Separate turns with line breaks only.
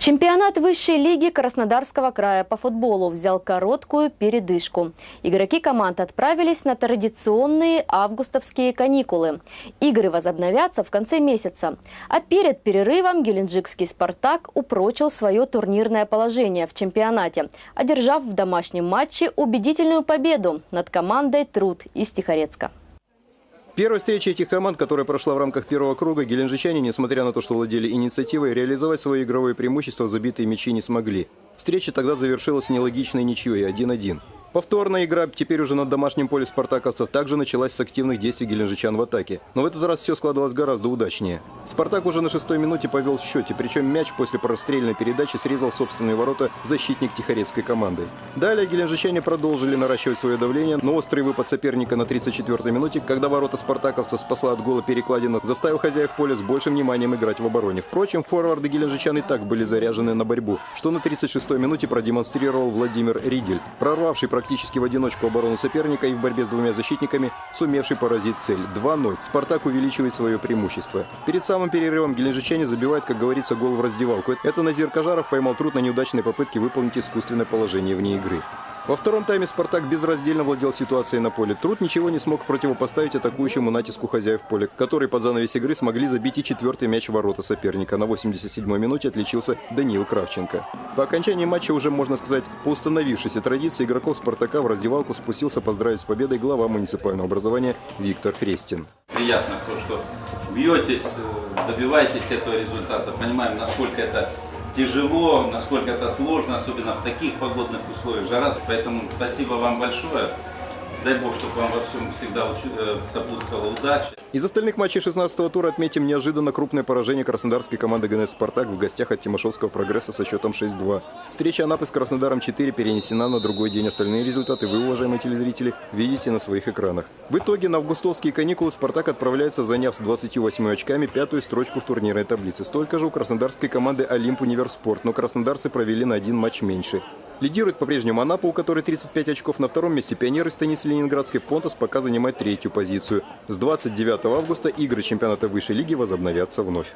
Чемпионат высшей лиги Краснодарского края по футболу взял короткую передышку. Игроки команд отправились на традиционные августовские каникулы. Игры возобновятся в конце месяца. А перед перерывом геленджикский «Спартак» упрочил свое турнирное положение в чемпионате, одержав в домашнем матче убедительную победу над командой «Труд» из Тихорецка.
Первая встреча этих команд, которая прошла в рамках первого круга, геленджичане, несмотря на то, что владели инициативой, реализовать свое игровое преимущество забитые мячи не смогли. Встреча тогда завершилась нелогичной ничьей 1-1. Повторная игра теперь уже на домашнем поле спартаковцев также началась с активных действий геленджичан в атаке. Но в этот раз все складывалось гораздо удачнее. Спартак уже на шестой минуте повел в счете, причем мяч после прострельной передачи срезал собственные ворота защитник тихорецкой команды. Далее геленджичане продолжили наращивать свое давление, но острый выпад соперника на 34-й минуте, когда ворота спартаковцев спасла от гола перекладина, заставил хозяев поля с большим вниманием играть в обороне. Впрочем, форварды геленджичан и так были заряжены на борьбу, что на 36-й минуте продемонстрировал Владимир Ридель, прорвавший практически в одиночку оборону соперника и в борьбе с двумя защитниками, сумевший поразить цель. 2-0. «Спартак» увеличивает свое преимущество. Перед самым перерывом геленджичане забивают, как говорится, гол в раздевалку. Это Назир Кажаров поймал труд на неудачной попытке выполнить искусственное положение вне игры. Во втором тайме «Спартак» безраздельно владел ситуацией на поле. Труд ничего не смог противопоставить атакующему натиску хозяев поля, которые под занавес игры смогли забить и четвертый мяч ворота соперника. На 87-й минуте отличился Даниил Кравченко. По окончании матча уже, можно сказать, по установившейся традиции игроков «Спартака» в раздевалку спустился поздравить с победой глава муниципального образования Виктор Хрестин.
Приятно то, что бьетесь, добиваетесь этого результата. Понимаем, насколько это тяжело, насколько это сложно, особенно в таких погодных условиях, жара. Поэтому спасибо вам большое. Дай Бог, чтобы вам во всем всегда э, сопутствовала удача.
Из остальных матчей 16-го тура отметим неожиданно крупное поражение краснодарской команды ГНС «Спартак» в гостях от Тимошевского прогресса со счетом 6-2. Встреча Анапы с Краснодаром 4 перенесена на другой день. Остальные результаты вы, уважаемые телезрители, видите на своих экранах. В итоге на августовские каникулы «Спартак» отправляется, заняв с 28 очками пятую строчку в турнирной таблице. Столько же у краснодарской команды «Олимп Универспорт», но краснодарцы провели на один матч меньше. Лидирует по-прежнему Анапа, у которой 35 очков. На втором месте пионеры станицы Ленинградской. Понтас пока занимает третью позицию. С 29 августа игры чемпионата высшей лиги возобновятся вновь.